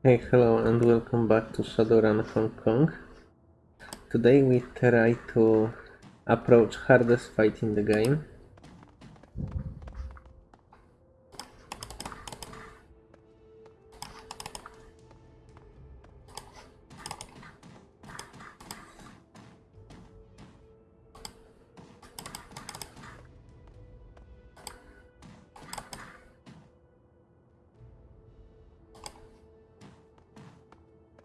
Hey, hello and welcome back to Shadowrun Hong Kong. Today we try to approach hardest fight in the game.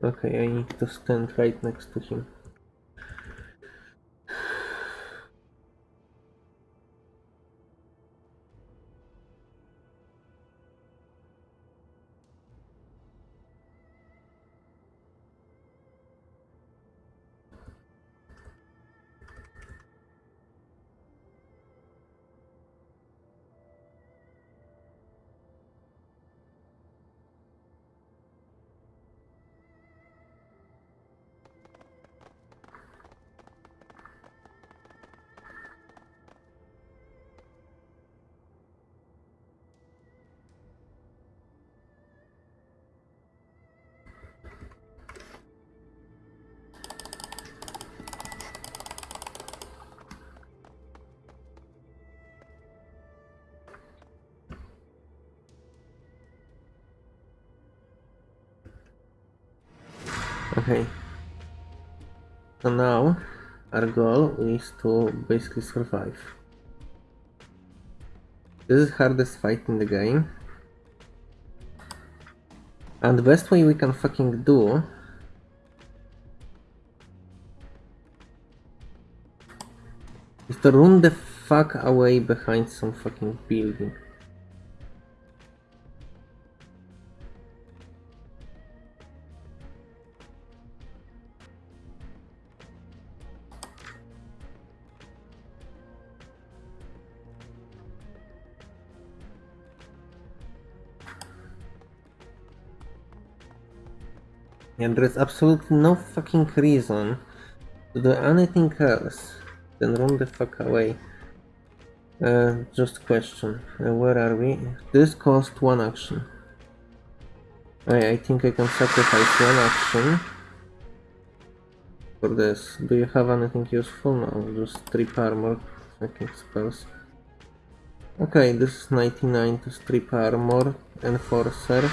Okay, I need to stand right next to him. Okay. So now our goal is to basically survive. This is hardest fight in the game. And the best way we can fucking do is to run the fuck away behind some fucking building. And there is absolutely no fucking reason to do anything else than run the fuck away. Uh, just question. Uh, where are we? This cost one action. I, I think I can sacrifice one action for this. Do you have anything useful? No, just strip armor. Fucking spells. Okay, this is 99 to strip armor, enforcer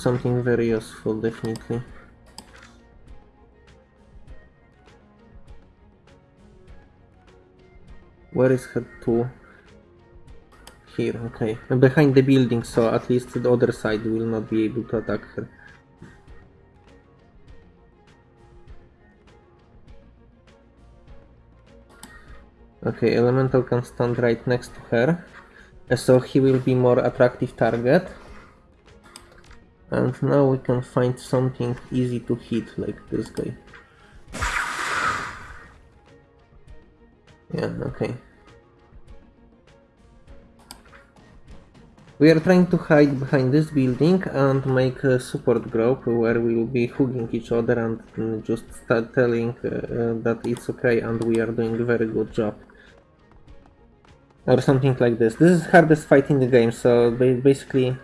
something very useful, definitely. Where is head 2? Here, okay. Behind the building, so at least the other side will not be able to attack her. Okay, Elemental can stand right next to her, so he will be more attractive target. And now we can find something easy to hit, like this guy. Yeah, okay. We are trying to hide behind this building and make a support group where we will be hugging each other and just start telling uh, that it's okay and we are doing a very good job. Or something like this. This is hardest fight in the game, so basically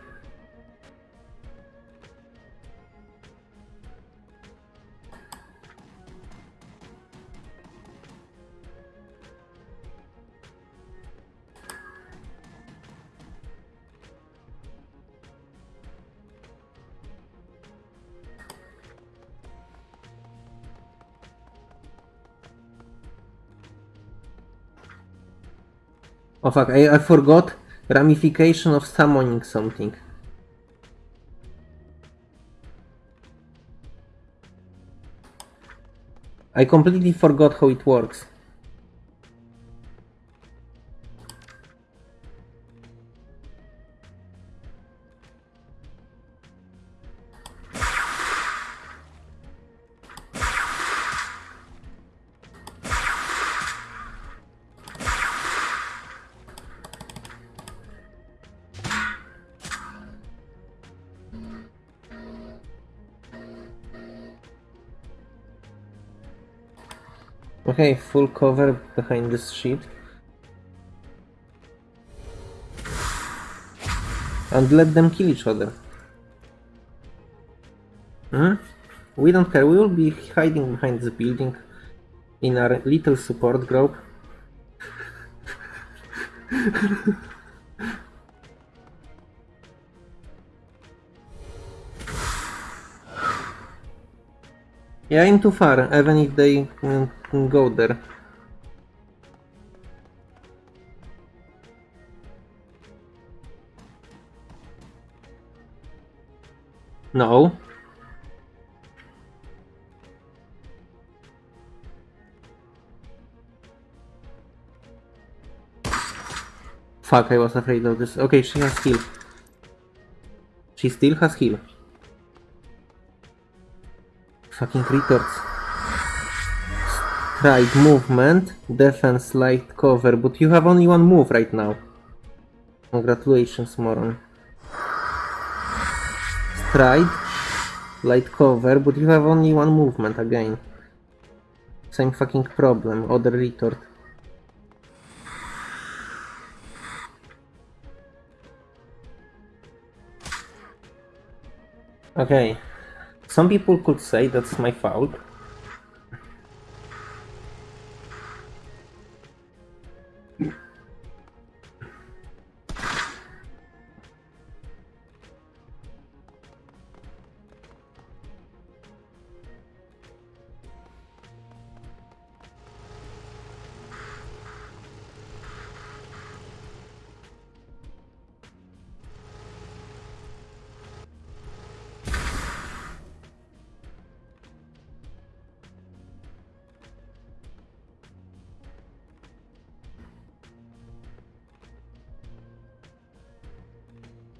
Oh fuck, I, I forgot ramification of summoning something. I completely forgot how it works. Okay, full cover behind this sheet. And let them kill each other. Hmm? We don't care. We will be hiding behind the building in our little support group. yeah, I'm too far, even if they mm, go there. No. Fuck, I was afraid of this. Okay, she has heal. She still has heal. Fucking retards. Stride movement, defense, light cover, but you have only one move right now. Congratulations, moron. Stride, light cover, but you have only one movement again. Same fucking problem, other retort. Okay. Some people could say that's my fault.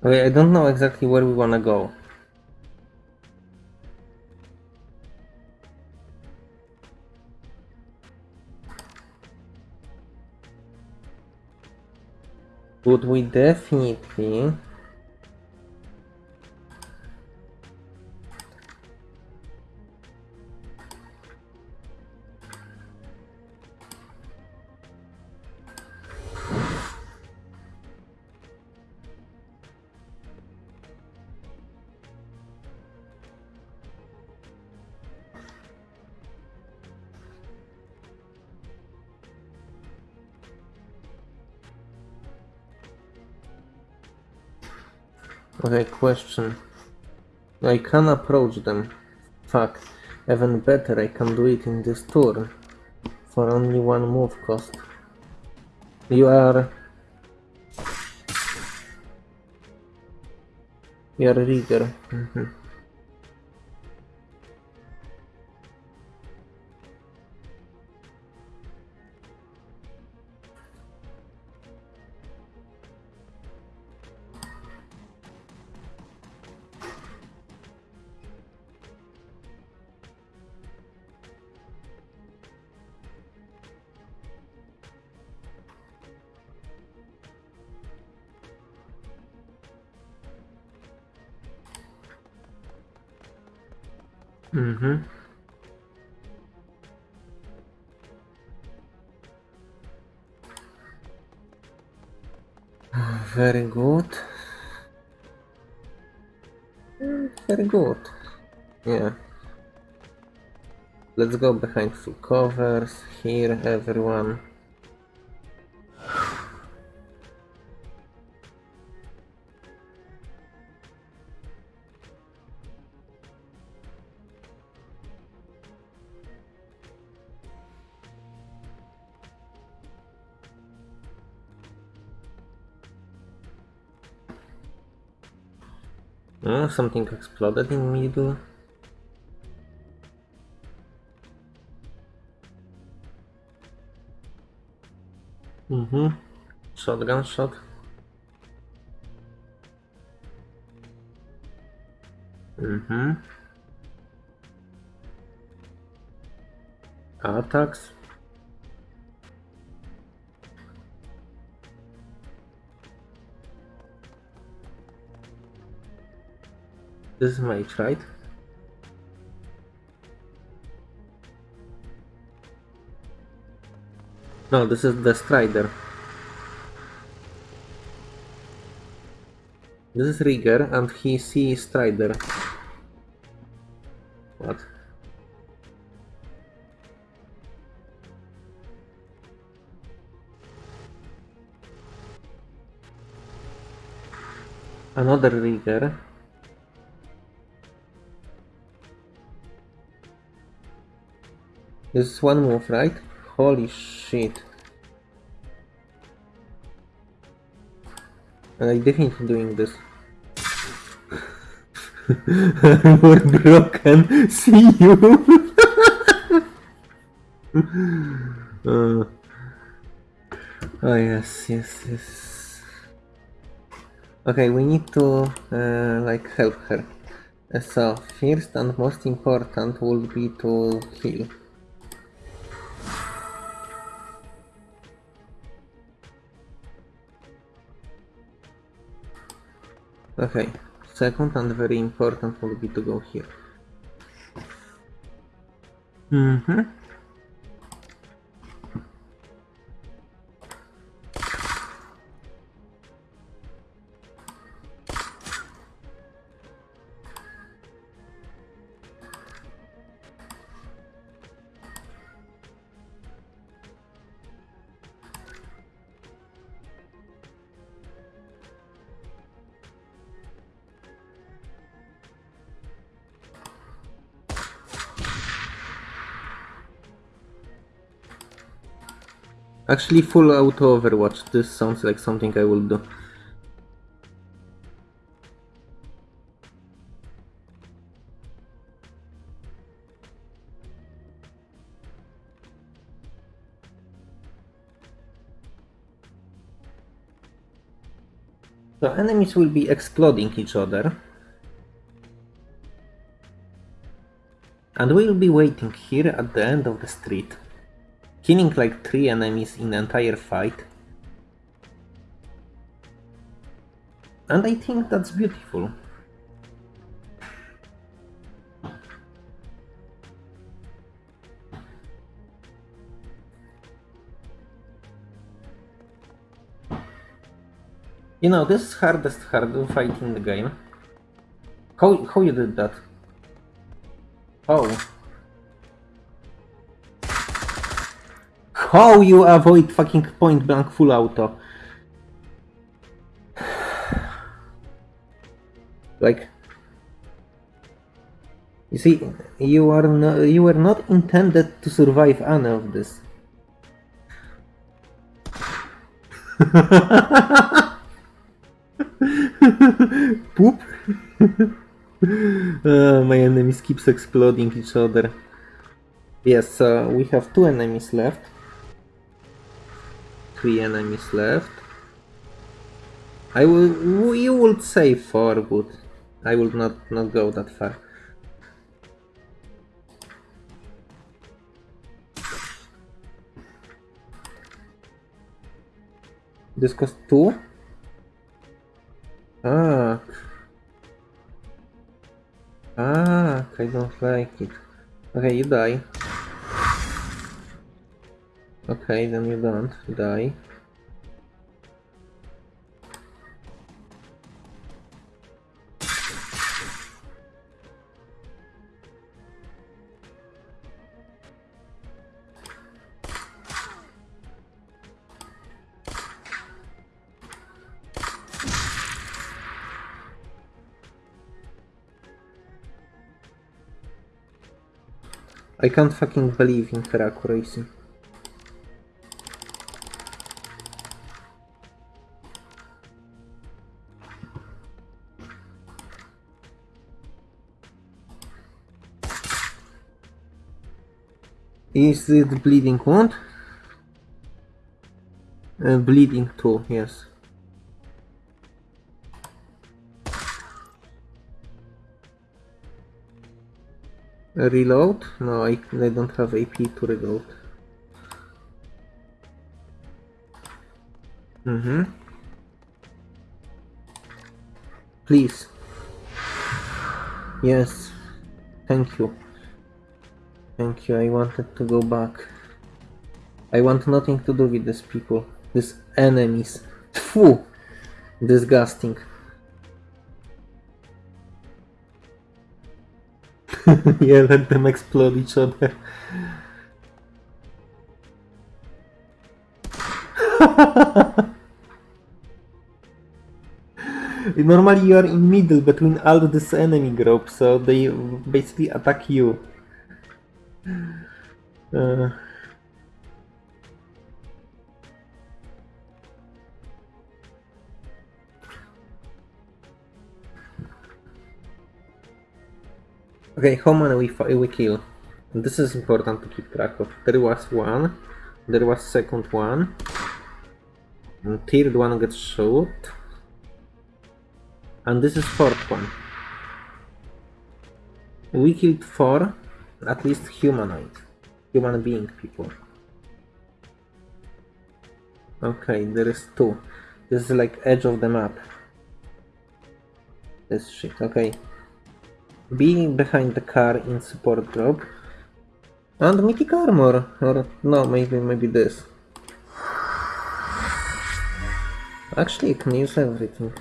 Okay, I don't know exactly where we wanna go. Would we definitely Okay, question. I can approach them. Fuck. Even better, I can do it in this turn. For only one move cost. You are... You are rigger. Mm Let's go behind full covers. Here, everyone. Oh, something exploded in middle. Mm-hmm. Shotgun shot. Mm-hmm. Attacks. This is my right? No, this is the Strider. This is Rigger and he sees Strider. What? Another rigger. This is one move, right? Holy shit. I'm definitely doing this. Armor broken. See you. uh, oh yes, yes, yes. Okay, we need to uh, like help her. Uh, So first and most important will be to heal. Okay, second and very important will be to go here. Mm-hmm. Actually, full auto Overwatch. This sounds like something I will do. So enemies will be exploding each other. And we'll be waiting here at the end of the street. Killing like three enemies in entire fight. And I think that's beautiful. You know, this is hardest hard fight in the game. How, how you did that? Oh. How you avoid fucking point blank full auto? Like, you see, you are no, you were not intended to survive any of this. Poop. Uh, my enemies keeps exploding each other. Yes, uh, we have two enemies left. Three enemies left. I will. You would say four, but I will not not go that far. This cost two. Ah. Ah, I don't like it. Okay, you die. Okay, then you don't die. I can't fucking believe in her accuracy. Is it bleeding wound? Uh, bleeding too, yes. Reload? No, I, I don't have AP to reload. Mm-hmm. Please. Yes. Thank you. Thank you, I wanted to go back. I want nothing to do with these people. These enemies. Phew! Disgusting. yeah, let them explode each other. Normally you are in middle between all this enemy group, so they basically attack you. Uh, okay, how many we, we kill? This is important to keep track of. There was one, there was second one, and third one gets shot, and this is fourth one. We killed four, at least humanoid, human being people. Okay, there is two. This is like edge of the map. This shit, okay. Being behind the car in support group. And mythic armor, or no, maybe maybe this. Actually, I can use everything.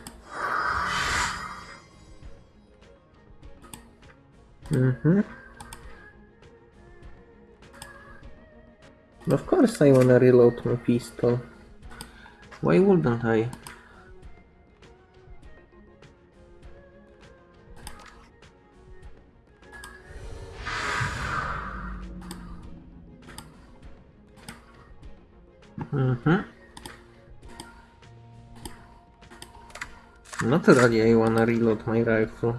Mm-hmm. Of course I wanna reload my pistol. Why wouldn't I? Mm-hmm. Naturally I wanna reload my rifle.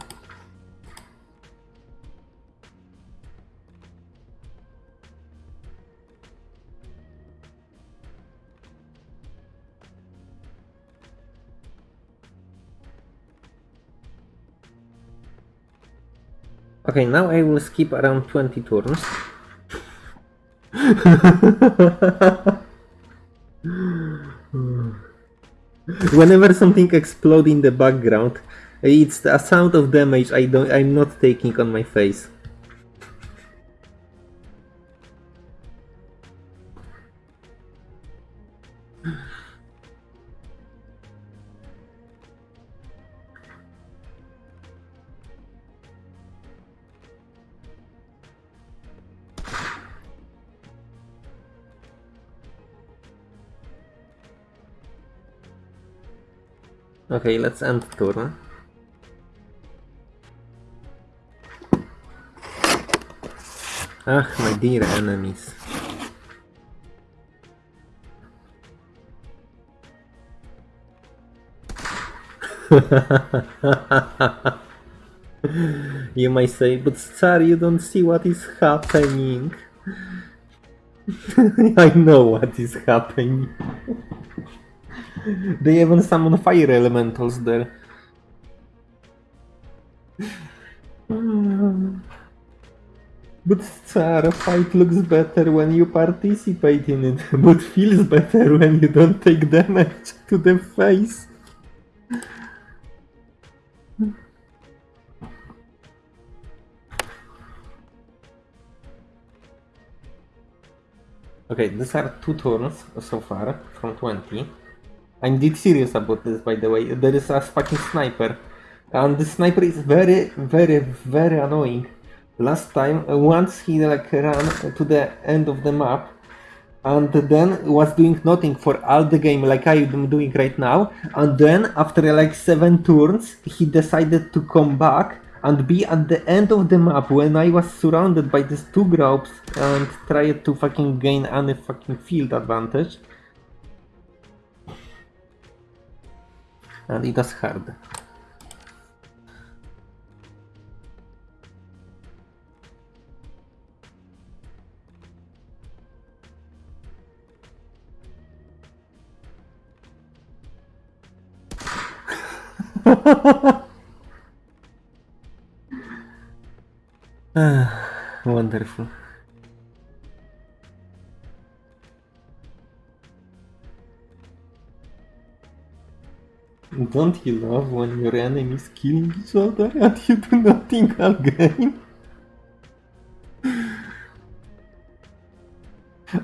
Okay, now I will skip around 20 turns. Whenever something explodes in the background, it's a sound of damage I don't I'm not taking on my face. Okay, let's end turn. Ah, my dear enemies. you might say, but sir, you don't see what is happening. I know what is happening. They even summon fire elementals there. But Star fight looks better when you participate in it, but feels better when you don't take damage to the face. Okay, these are two turns so far from 20. I'm dead serious about this, by the way. There is a fucking sniper. And the sniper is very, very, very annoying. Last time, uh, once he like ran to the end of the map, and then was doing nothing for all the game like I'm doing right now. And then after like seven turns, he decided to come back and be at the end of the map when I was surrounded by these two groups and tried to fucking gain any fucking field advantage. Was hard. Ah, wonderful. Don't you love when your enemies kill each other and you do nothing game?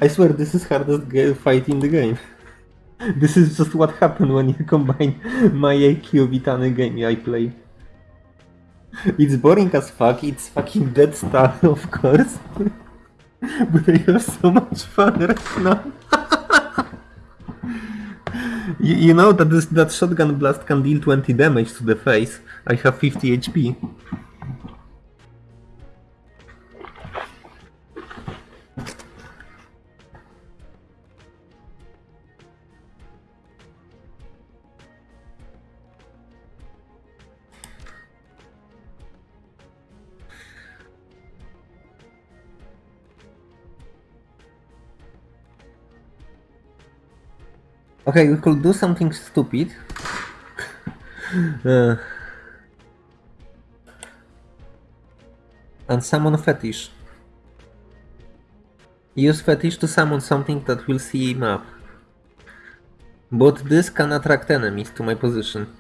I swear this is hardest fight in the game. This is just what happened when you combine my IQ with any game I play. It's boring as fuck, it's fucking dead stuff, of course. but I have so much fun right now. You, you know that this, that shotgun blast can deal 20 damage to the face. I have 50 HP. Okay, we could do something stupid. uh, and summon fetish. Use fetish to summon something that will see up. But this can attract enemies to my position.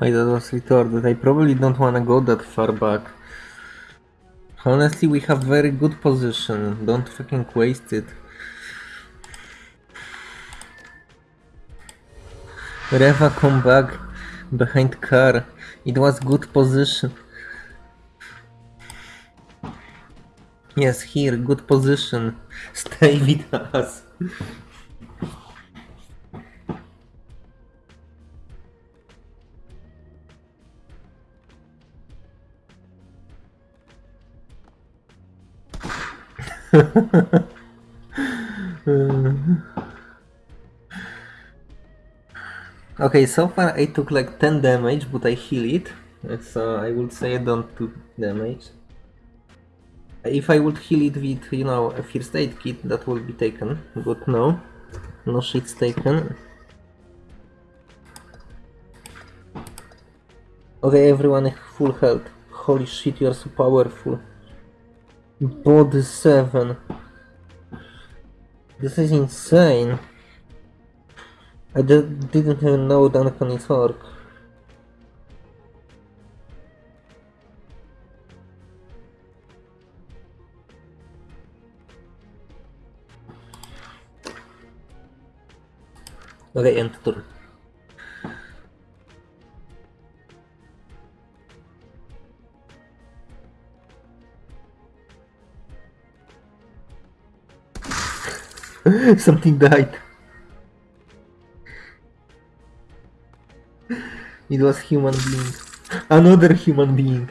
I that was retarded. I probably don't wanna go that far back. Honestly, we have very good position. Don't fucking waste it. Reva come back behind car. It was good position. Yes, here, good position. Stay with us. okay, so far I took like 10 damage, but I heal it. So I would say I don't do damage. If I would heal it with, you know, a first aid kit, that would be taken. But no, no shit's taken. Okay, everyone full health. Holy shit, you are so powerful. Body 7. This is insane. I didn't even know Duncan is orc. Okay, end turn. Something died. It was human being. Another human being.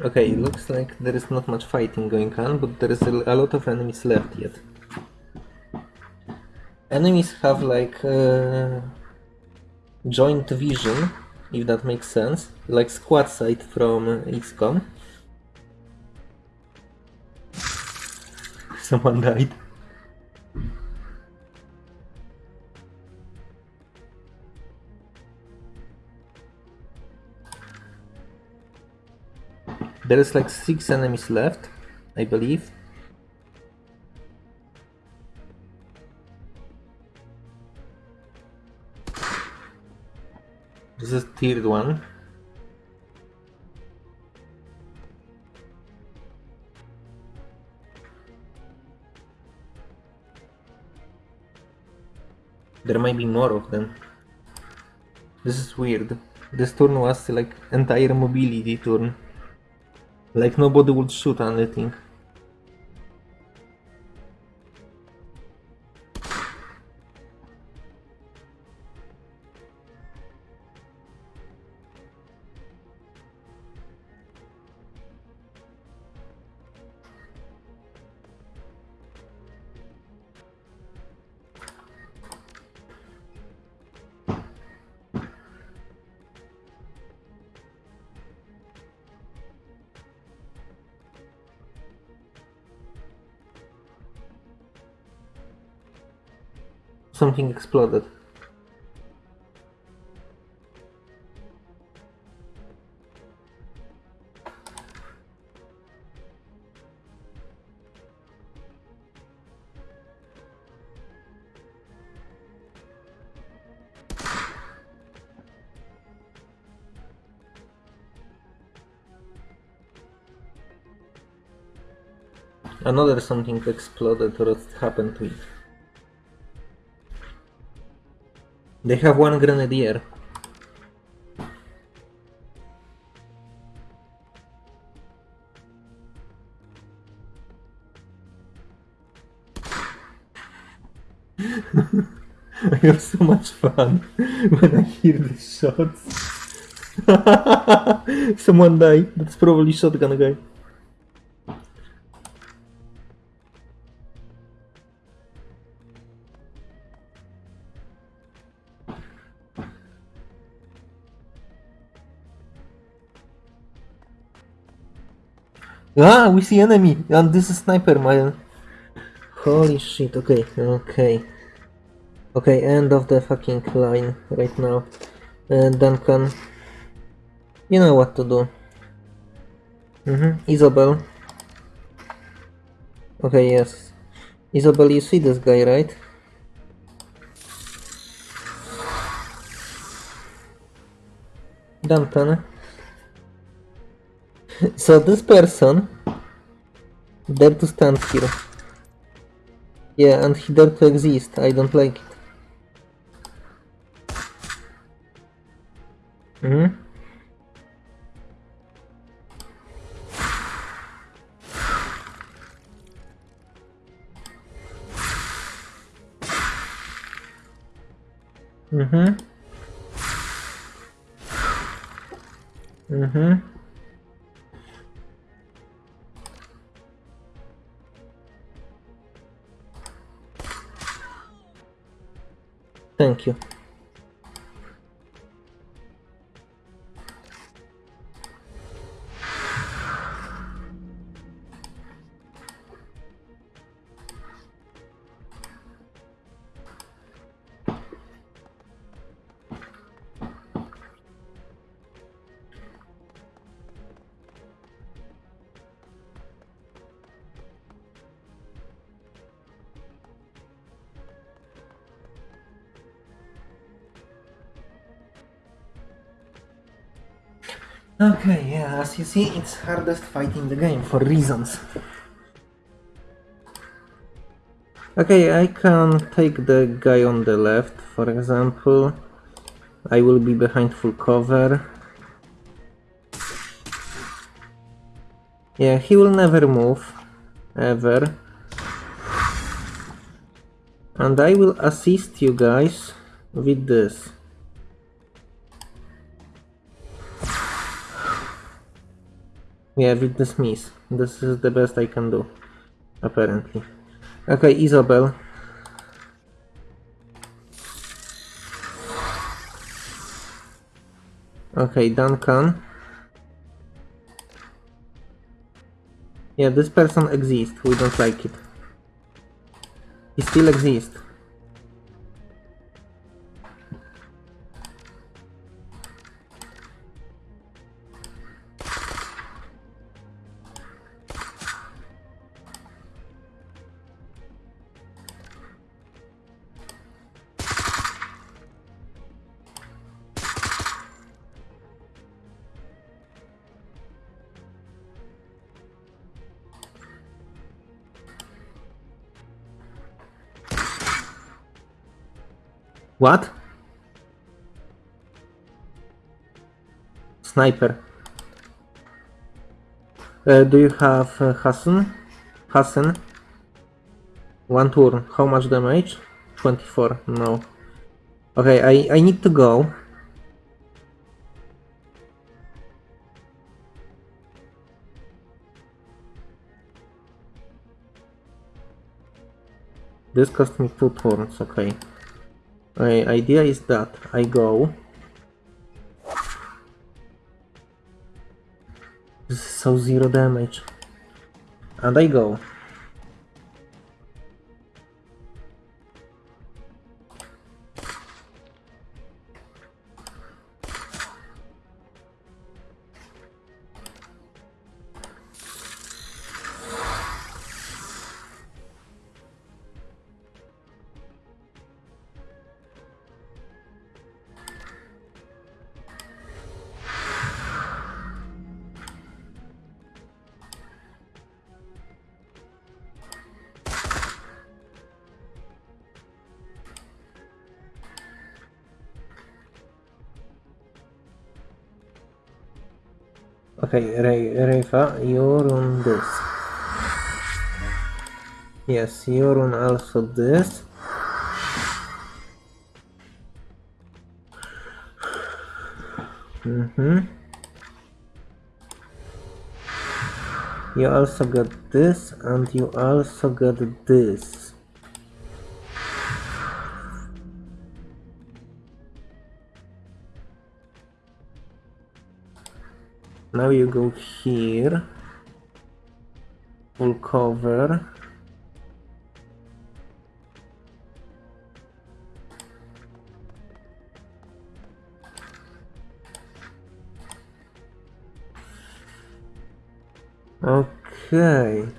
Okay, it looks like there is not much fighting going on, but there is a, lot of enemies left yet. Enemies have like uh, joint vision, if that makes sense, like squad sight from XCOM. Someone died. There is like six enemies left, I believe. This is tiered one. There might be more of them. This is weird. This turn was like entire mobility turn. Like nobody would shoot anything. Something exploded. Another something exploded or happened to it. They have one grenadier. I have so much fun when I hear the shots. Someone died. That's probably shotgun guy. Ah, we see enemy, and this is sniper man. Holy shit, okay, okay. Okay, end of the fucking line right now. Uh, Duncan, you know what to do. Mm-hmm, Isabel. Okay, yes. Isabel, you see this guy, right? Duncan. So this person dare to stand here. Yeah, and he dare to exist. I don't like it. Hmm. Mm-hmm. Mm-hmm. Thank you. As you see, it's hardest fight in the game for reasons. Okay, I can take the guy on the left, for example. I will be behind full cover. Yeah, he will never move, ever. And I will assist you guys with this. Yeah, with the Smith. This is the best I can do, apparently. Okay, Isabel. Okay, Duncan. Yeah, this person exists. We don't like it. He still exists. What? Sniper. Uh, do you have uh, Hassan? Hassan? One turn. How much damage? 24. No. Okay, I, I need to go. This cost me two turns, okay. My idea is that I go. So zero damage. And I go. Okay, Ray, Rayfa, you're on this. Yes, you're on also this. Mm-hmm. You also got this, and you also got this. Now you go here. Full cover. Okay.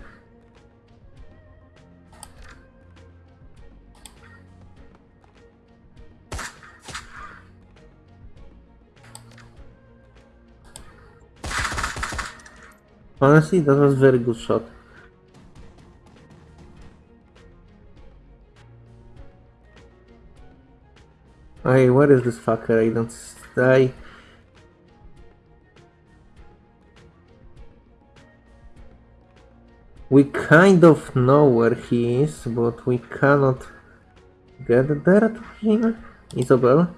Honestly, that was very good shot. Hey, where is this fucker? I don't... stay. We kind of know where he is, but we cannot get there to him. Isabel?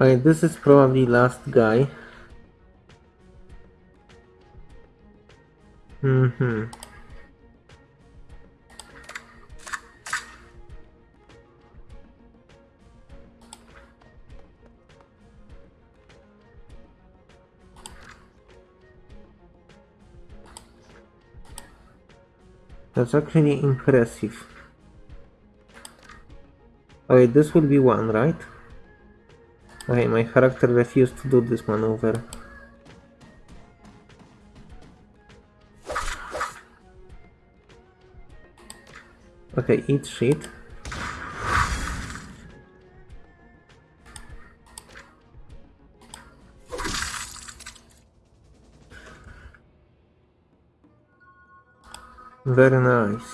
Okay, this is probably last guy. Mm-hmm. That's actually impressive. Okay, this will be one, right? Okay, my character refused to do this maneuver. Okay, eat shit. Very nice.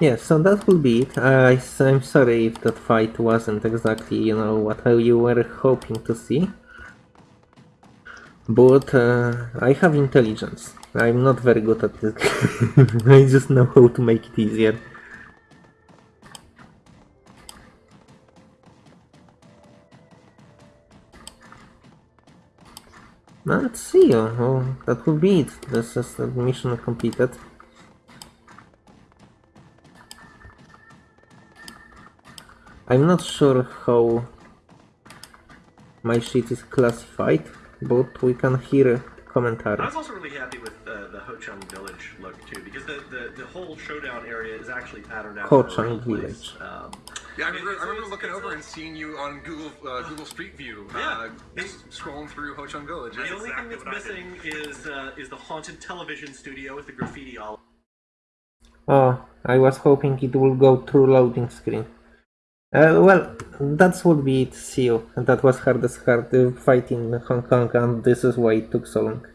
Yes, so that will be it. I'm sorry if that fight wasn't exactly, you know, what you were hoping to see. But uh, I have intelligence. I'm not very good at this. I just know how to make it easier. Let's see. Oh, that will be it. This is the mission completed. I'm not sure how my shit is classified, but we can hear commentary. I was also really happy with uh, the Ho Chung Village look too, because the, the, the whole showdown area is actually patterned after Ho a Chung. Village. Um, Yeah, I remember, I remember looking over a- and seeing you on Google uh, Google Street View, uh, Yeah. just scrolling through Ho Chung Village. The It's- only thing that's what I did. missing is uh, is the haunted television studio with the graffiti all. Oh, I was hoping it will go through loading screen. Uh, well, that would be it. See you. That was hardest hard uh, fight in Hong Kong, and this is why it took so long.